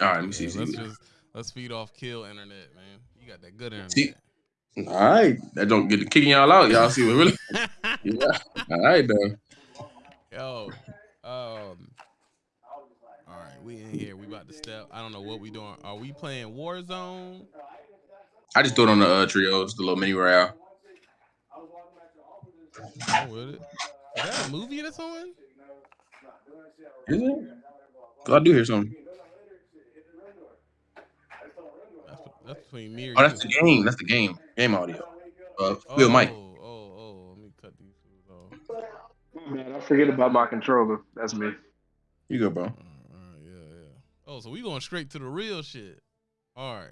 All right, let me see. Yeah, let's, just let's feed off kill internet, man. You got that good internet. See- All right, that don't get to kicking y'all out. Y'all see what really? Yeah. All right, though. Yo, um, all right, we in here. We about to step. I don't know what we doing. Are we playing Warzone? I just threw it on the uh, trios, the little mini royale. Oh, with it. Is that a movie that's on? Is it? I do hear something. That's, that's between me or Oh, you. that's the game. That's the game. Game audio. Uh, Oh, Phil Mike. Oh, oh, let me cut these fools off. Man, I forget about my controller. That's me. You go, bro. All right, yeah, yeah. Oh, so we going straight to the real shit. All right,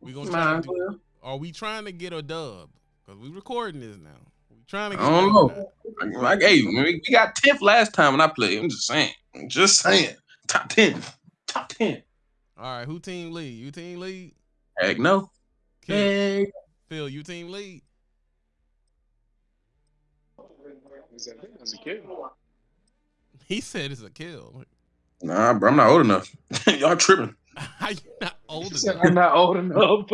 we gonna try Might to as do. Are we trying to get a dub? Cause we recording this now. We trying to get. I don't know. now. Like, hey, we we got tenth last time when I played. I'm just saying. I'm just saying. Top ten. Top ten. All right, who team lead? You team lead? Heck no. Kill. Hey. Phil, you team lead? That's a kid. He said it's a kill. Nah, bro, I'm not old enough. Y'all tripping. How you not old enough? I'm not old enough.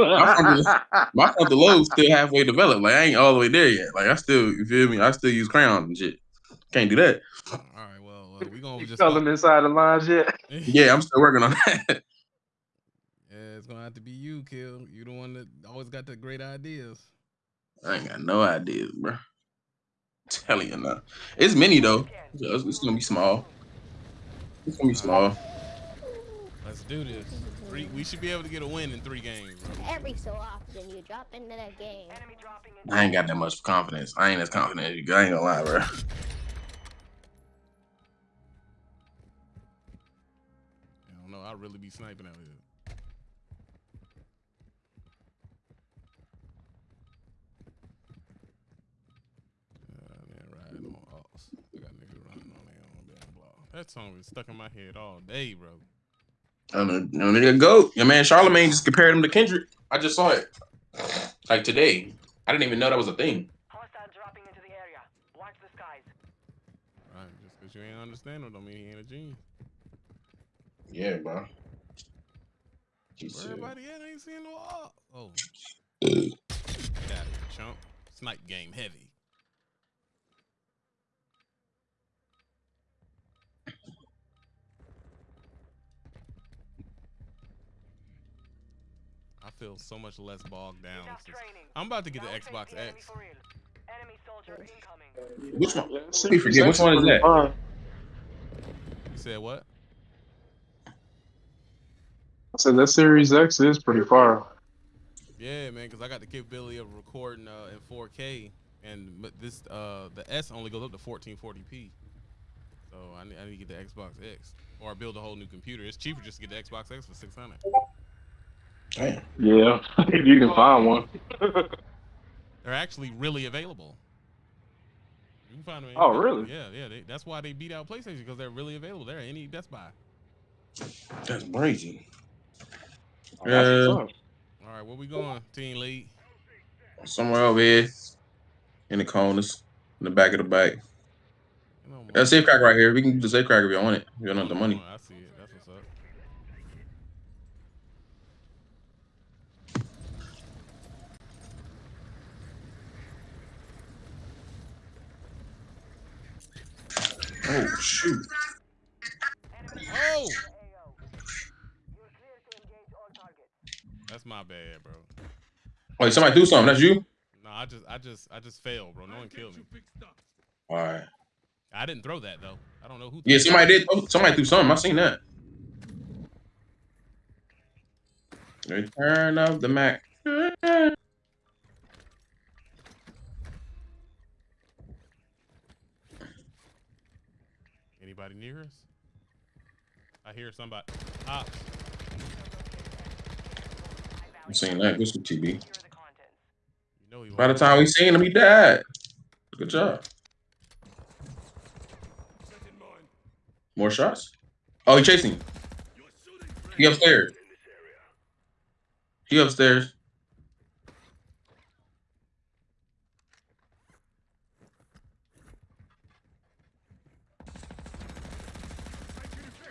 My frontal lobe's still halfway developed. Like I ain't all the way there yet. Like I still, you feel me? I still use crayons and shit. Can't do that. All right, well, well we gonna You just. telling inside the lines yet? Yeah, I'm still working on that. Yeah, it's gonna have to be you, Kill. You the one that always got the great ideas. I ain't got no ideas, bro. Telling you now. It's mini though. It's, it's gonna be small. It's gonna be small. Let's do this. Three, we should be able to get a win in three games. bro. Every so often, you drop into that game. I ain't got that much confidence. I ain't as confident as you. I ain't gonna lie, bro. I don't know. I really be sniping out here. Uh, man, riding on ops. I got niggas running on their own damn block. That song was stuck in my head all day, bro. I don't know. No nigga go. Your man Charlemagne just compared him to Kendrick. I just saw it. Like today. I didn't even know that was a thing. Hostile dropping into the area. Watch the skies. Right? Just because you ain't understand him don't mean he ain't a genius. Yeah, bro. Where Jesus. everybody at? Ain't seeing no ops. Oh. Get out of here, chump. Snipe game heavy. Feel so much less bogged down. Enough since- training. I'm about to get the Xbox the X. for real. Enemy soldier incoming. Which one? Let me forget. Which one is that? You said what? I said that Series X is pretty far. Yeah, man, because I got the capability of recording uh, in 4K, and but this uh, the S only goes up to 1440p. So I need, I need to get the Xbox X, or build a whole new computer. It's cheaper just to get the Xbox X for 600. Damn. Yeah, if you can find one. They're actually really available. You can find them. Oh, really? Yeah, yeah. They, that's why they beat out PlayStation because they're really available. They're at any Best Buy. That's crazy. Oh, That's Uh. All right, where we going, Team Lead? somewhere over here in the corners, in the back of the bike. Come That's safe crack right here. We can do the safe crack if you want it. If you don't have the money. I see it. That's what's up. Oh shoot. Oh, AO. You're clear to engage all targets. that's my bad, bro. Wait, somebody do something. That's you? No, I just, I just, I just failed, bro. No one killed me. All right. I didn't throw that though. I don't know who. Yeah, threw somebody did. oh, Somebody threw something. I seen that. Return of the Mack. Anybody near us? I hear somebody. Ah. I'm saying that. This Good TV. Secure you know. By the won't. time we seen him, he died. Good job. More shots? Oh, he chasing you. He upstairs. He upstairs.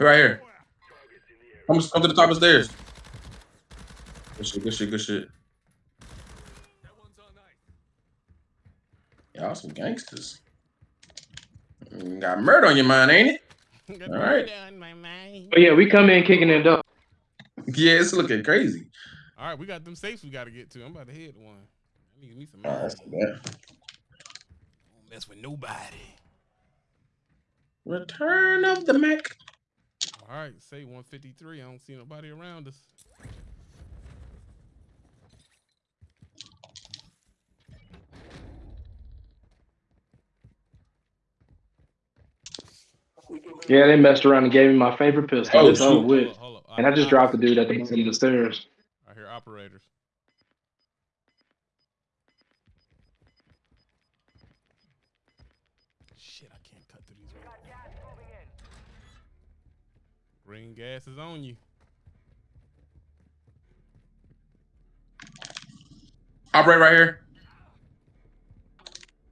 Right here. Come, come to the top of the stairs. Good shit, good shit, good shit. Y'all some gangsters. Mm, Got murder on your mind, ain't it? All right. murder on my mind. But yeah, we come in kicking it up. Yeah, it's looking crazy. All right, we got them safes we got to get to. I'm about to hit one. I need me some Oh, mine. that's too bad. Don't mess with nobody. Return of the Mack. All right, say 153. I don't see nobody around us. Yeah, they messed around and gave me my favorite pistol. Oh, it's over with. Hold up, hold up. And I just dropped the dude at the bottom of the stairs. I hear operators. Shit, I can't cut through these. walls. Green gas is on you. Operate right here.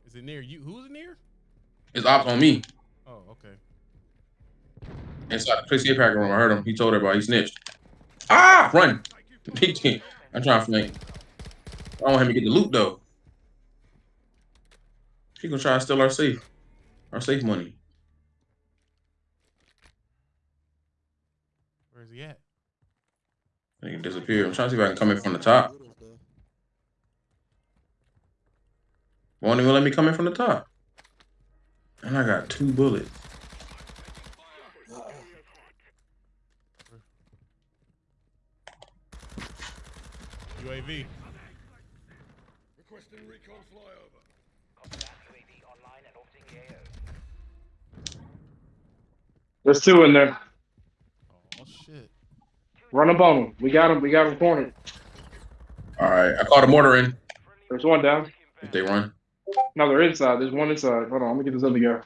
Is it near you? Who's it near? It's ops on me. Oh, okay. Inside the police packer room. I heard him. He told everybody he snitched. Ah! Run! I'm trying to flank. I don't want him to get the loot though. He gonna try to steal our safe. Our safe money. Where's he at? He disappeared. I'm trying to see if I can come in from the top. Won't even let me come in from the top. And I got two bullets. UAV. Requesting recon flyover. There's two in there. Shit. Run up on them. We got him. We got him cornered. All right, I called a mortar in. There's one down. If they run, No, they're inside. There's one inside. Hold on. Let me get this other guy.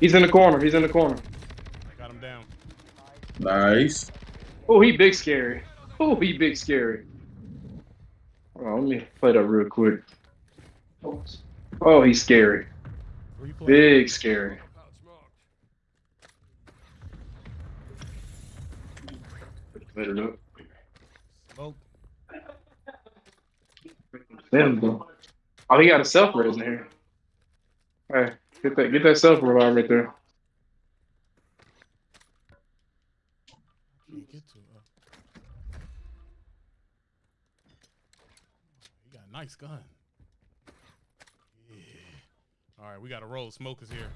He's in the corner. He's in the corner. I got him down. nice. Oh, he big scary. Oh, he big scary. Hold on. Let me play that real quick. Oh, he's scary. Where you playing? Big scary. Better look. Smoke. Damn, bro. Oh, he got a self res in here. Hey, get that get that self revive right there. Can't get to. He got a nice gun. Yeah. All right, we got a roll. Smoke is here.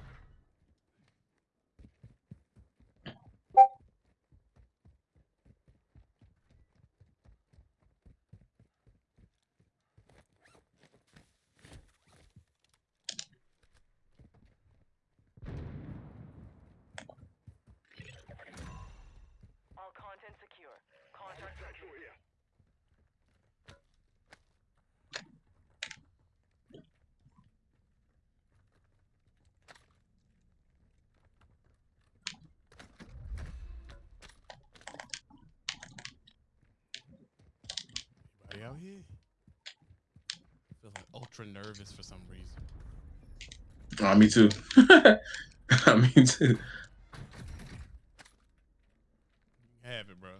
Out here? Feeling ultra nervous for some reason. Oh, me too. me too. Have it, bro.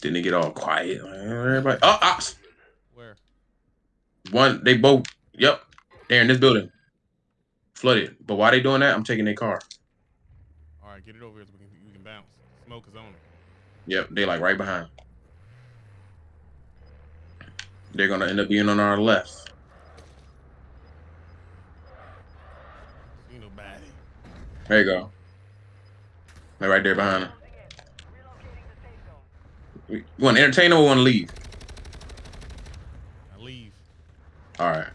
Didn't it get all quiet? Everybody. Oh, ops. Where? One. They both. Yep. They're in this building. Flooded. But why they doing that? I'm taking their car. All right, get it over here so we can, we can bounce. Smoke is on it. Yep. They like right behind. They're gonna end up being on our left. See nobody. There you go. They're right there behind them. You want to entertain them or want to leave? I leave. All right.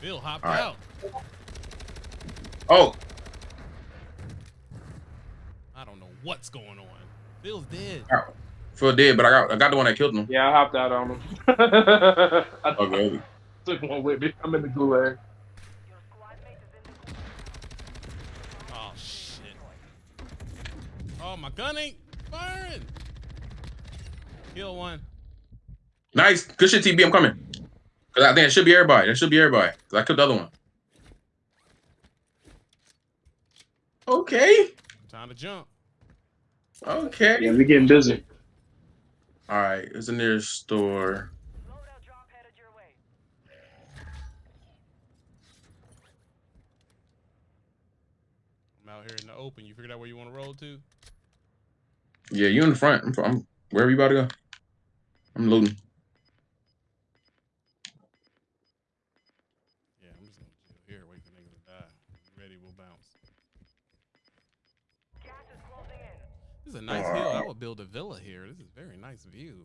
Bill hopped right. out. Oh, I don't know what's going on. Bill's dead. Phil did, but I got I got the one that killed him. Yeah, I hopped out on him. I Okay. took one with me. I'm in the gulag. Your squad mate is in the Oh shit. Oh my gun ain't firing. Kill one. Nice. Good shit, TB. I'm coming. Cause I think it should be everybody. That should be everybody. Cause I killed the other one. Okay. Time to jump. Okay. Yeah, we getting busy. All right. It's the nearest store. Loadout drop headed your way. I'm out here in the open. You figured out where you want to roll to? Yeah, you in the front. I'm, I'm wherever you about to go. I'm looting. Yeah, I'm just gonna chill here, wait for niggas to die. Ready, we'll bounce. Gas is closing in. This is a nice hill. I would build a villa here. This is a very nice view.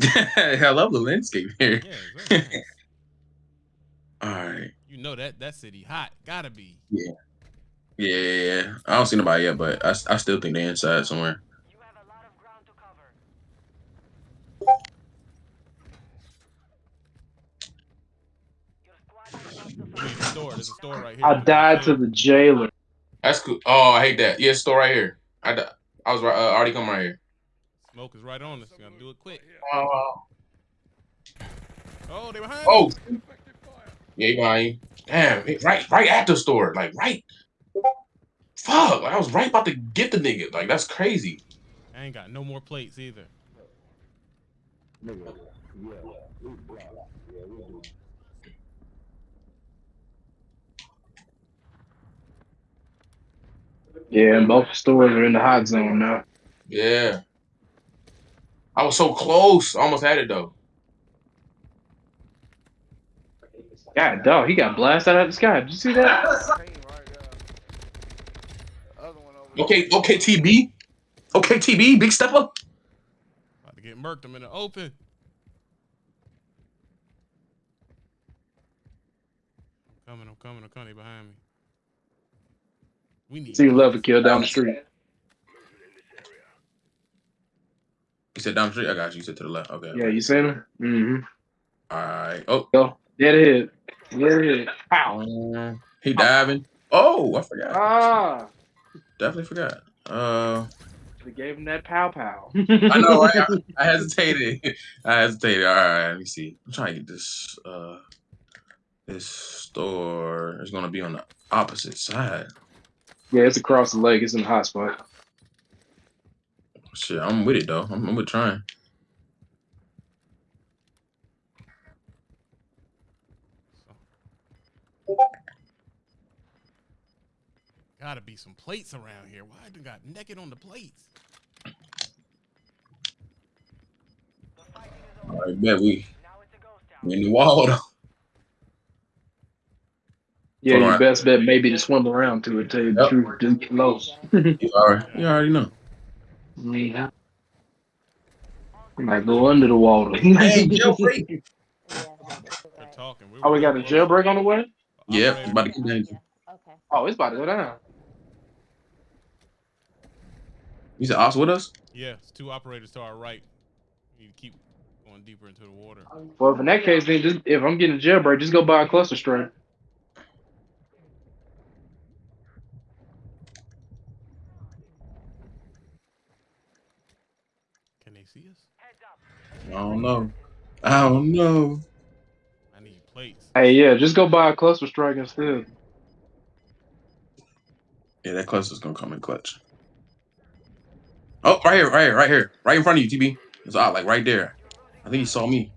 I love the landscape here. Yeah, nice. All right. You know that that city hot. Gotta be. Yeah, yeah, yeah. I don't see nobody yet, but I, I still think they're inside somewhere. You have a lot of ground to cover. Your squad is about to We a store. There's a store right here. I died to the jailer. That's cool. Oh, I hate that. Yeah, store right here. I, di- I was right, uh, already coming right here. Smoke is right on us. We gotta do it quick. Uh, Oh, they behind. oh, us. yeah, he behind you. Damn, it- right, right at the store, like right. Fuck, like, I was right about to get the nigga. Like that's crazy. I ain't got no more plates either. Yeah, and both stores are in the hot zone now. Yeah. I was so close. I almost had it though. God, dog, he got blasted out of the sky. Did you see that? Uh, okay, okay, TB. Okay, TB, big step up. About to get murked. I'm in the open. I'm coming. I'm coming. I'm coming. They behind me. We need. See level kill down the street. You said down the street. I got you. You said to the left. Okay. Yeah, you seen him? Mm-hmm. All right. Oh, Go. Dead ahead. Dead ahead. Pow. um, he diving. Oh, I forgot. Ah. Definitely forgot. Uh, They gave him that pow pow. I know. Right? I, I hesitated. I hesitated. All right. Let me see. I'm trying to get this. Uh, this store is gonna be on the opposite side. Yeah, it's across the lake. It's in the hot spot. Shit, I'm with it though. I'm, I'm with trying. Gotta be some plates around here. Why I got naked on the plates? The fighting is All over. right, bet we Now it's a ghost we town. in the wall though. Yeah, Hold your best bet may be to swim around to it. Tell you the truth, just get low. You already, you already know. Yeah. Might go under the water. Hey, jailbreak. Yeah, They're talking. We're oh, we got a jailbreak on the way. Yep, Operator- about to get down. Okay. Oh, it's about to go down. You said Ops with us? Yeah, it's two operators to our right. We keep going deeper into the water. Well, if in that case, then just if I'm getting a jailbreak, just go buy a cluster strike. Can they see us? Heads up. I don't know. I don't know. I need plates. Hey, yeah, just go buy a cluster strike instead. Yeah, that cluster's gonna come in clutch. Oh, right here, right here, right here, right in front of you, TB. It's out, like right there. I think he saw me.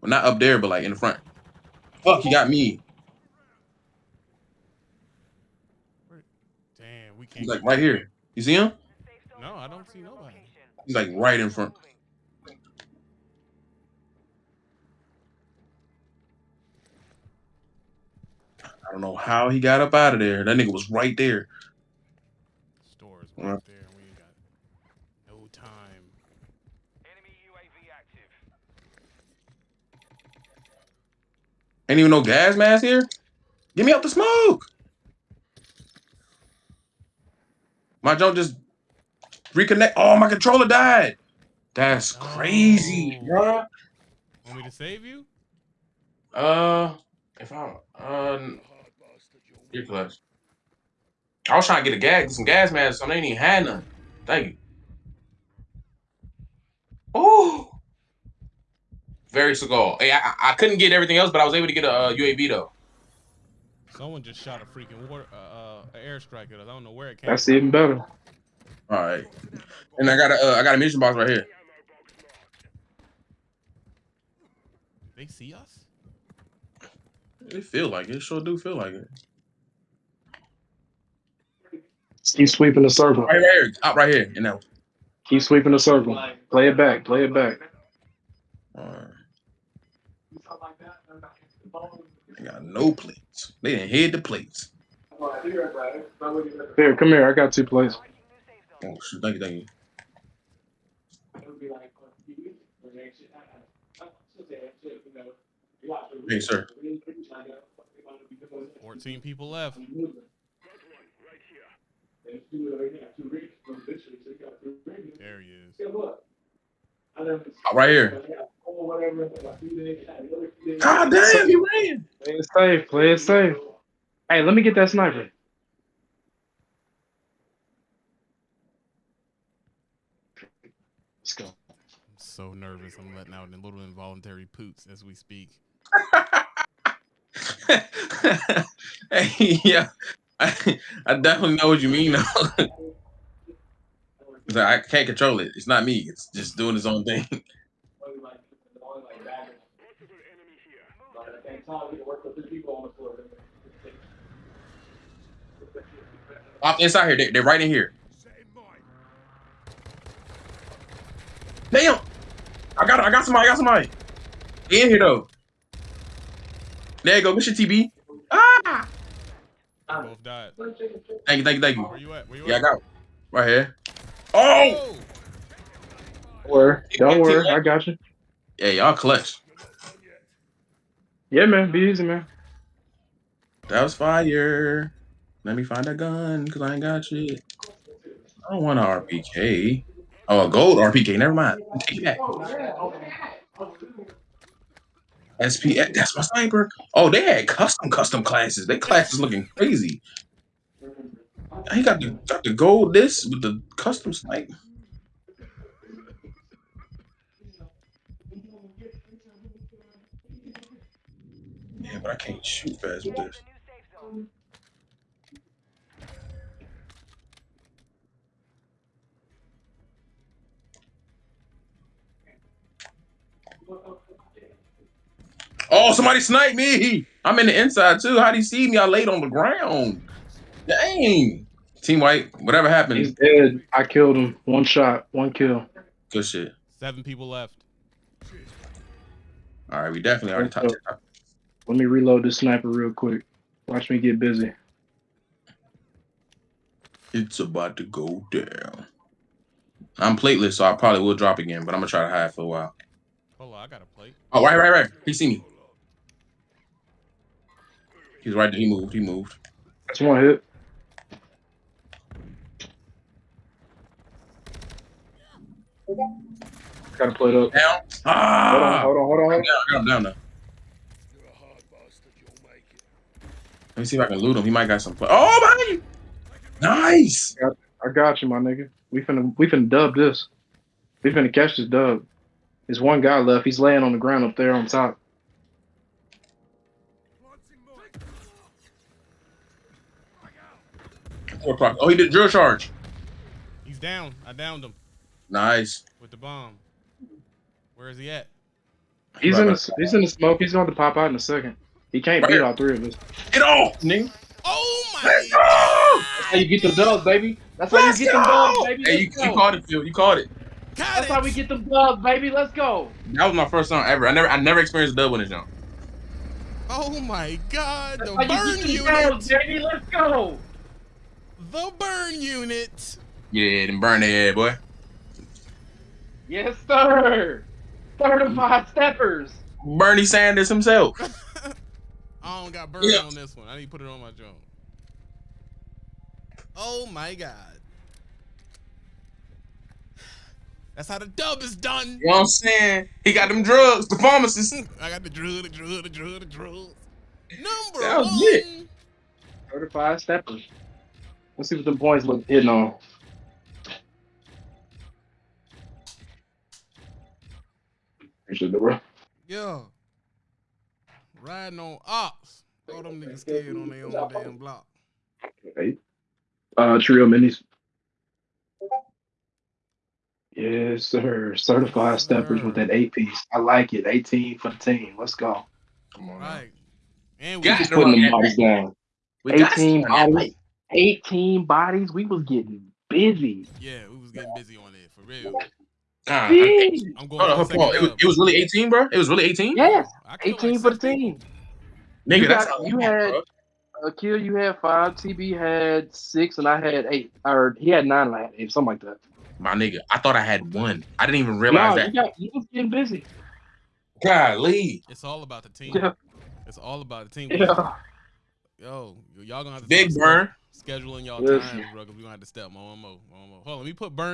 Well, not up there, but like in the front. Fuck, he got me. Damn, we can't. He's like right here. You see him? No, I don't see nobody. He's like right in front. I don't know how he got up out of there. That nigga was right there. Stores Yeah. right there. We ain't got no time. Enemy UAV active. Ain't even no gas mask here. Get me out the smoke. My jump just reconnect. Oh, my controller died. That's crazy, bro. Want me to save you? Uh, if I uh, your clutch. I was trying to get a gas, some gas masks, so they ain't even had none. Thank you. Oh, very Seagal. Hey, I, I- I couldn't get everything else, but I was able to get a uh, UAV though. Someone just shot a freaking war, uh, uh, an airstrike at us. I don't know where it came. That's from. even better. All right. And I got a uh, I got a mission box right here. They see us? It feel like it. Sure do feel like it. Keep sweeping the circle. Right, right here. Up right here. You know. Keep sweeping the circle. Play it back. Play it back. All right. They got no plates. They didn't hit the plates. Here, come here. I got two plates. Oh shit! Thank you, thank you. Hey, sir. 14 people left. There he is. Oh, right here. God damn, he ran. Play it safe. Play it safe. Hey, let me get that sniper. Let's go. I'm so nervous. I'm letting out a little involuntary poots as we speak. hey, yeah, I, I definitely know what you mean. though. 'Cause I can't control it. It's not me. It's just doing its own thing. The inside here. They, they're right in here. Damn! I got I got somebody. I got somebody. In here though. There you go. Mission TB. Ah! Both died. Thank you. Thank you. Thank you. Where you at? Where you Yeah, I at? got it. right here. Oh! Oh! Don't worry. Don't worry. I got you. Yeah, y'all clutch. Yeah, man. Be easy, man. That was fire. Let me find a gun because I ain't got shit. I don't want an RPK. Oh, a gold RPK. Never mind. Take it back. SP. Eh, that's my sniper. Oh, they had custom custom classes. They classes looking crazy. He got the got the gold this with the custom sniper. Yeah, but I can't shoot fast with this. Oh, somebody sniped me. I'm in the inside too. How do you see me? I laid on the ground. Dang. Team White, whatever He's happened, dead. I killed him. One shot. One kill. good shit. Seven people left. All right, we definitely already top. top. Let me reload this sniper real quick. Watch me get busy. It's about to go down. I'm plateless, so I probably will drop again, but I'm gonna try to hide for a while. Hold on, I got a plate. Oh, right, right, right. He see me. He's right there. He moved. He moved. That's one hit. Gotta play it up. Down. Ah! Hold on, Ah! hold on, hold on. Down, down, down. Let me see if I can loot him. He might got some. Play. Oh, behind you. Nice. I got you, my nigga. We finna we finna dub this. We finna catch this dub. There's one guy left. He's laying on the ground up there on top. Four o'clock. Oh, he did drill charge. He's down. I downed him Nice. with the bomb. Where is he at? He's Right in the he's in the smoke. He's going to pop out in a second. He can't Right beat here. all three of us. Get off, nigga. Oh my! Let's go. That's how you get them dubs, baby. That's how Let's you get them go. dubs, baby. Hey, you, Let's you go. called it, Phil. You caught it. Got That's it. how we get them dubs, baby. Let's go. That was my first time ever. I never, I never experienced a dub on this jump. Oh my God! The That's how burn you get them dubs, unit. baby. Let's go. The burn unit. Yeah, then burn their head, boy. Yes, sir. Certified steppers. Bernie Sanders himself. I don't got burn Yeah. on this one. I need to put it on my jump. Oh my God! That's how the dub is done. You know what I'm saying? He got them drugs, the pharmacist. I got the drug, the drug, the drug, the drug. Number That was one. it. Certified steppers. Let's see what the points look hitting on. Appreciate it, bro. Yeah. Riding on ops. All them niggas scared on their own damn block. Eight. Uh, trio minis. Yes, sir. Certified steppers with that eight piece. I like it. 18 for the team. Let's go. Come on. now. Right. And we Got just Putting the that bodies down. We 18 to run that bodies. 18 bodies. We was getting busy. yeah, we was getting busy on it for real. Ah, Big. I'm going Hold on, for the hold on. second It was, it was really 18, bro. It was really 18. Yeah, 18 like for the team. Nigga, You that's got- how you I had- bro. Akil, you had five. TB had six, and I had eight. Or he had nine, and I had eight, something like that. my nigga. I thought I had one. I didn't even realize No, that. you got you was getting busy. Golly, It's all about the team. Yeah, It's all about the team. yeah. Yo, y'all gonna have to big start burn. Scheduling y'all Listen. times, bro. Cause we gonna have to step and more, and more. Hold on, let me put burn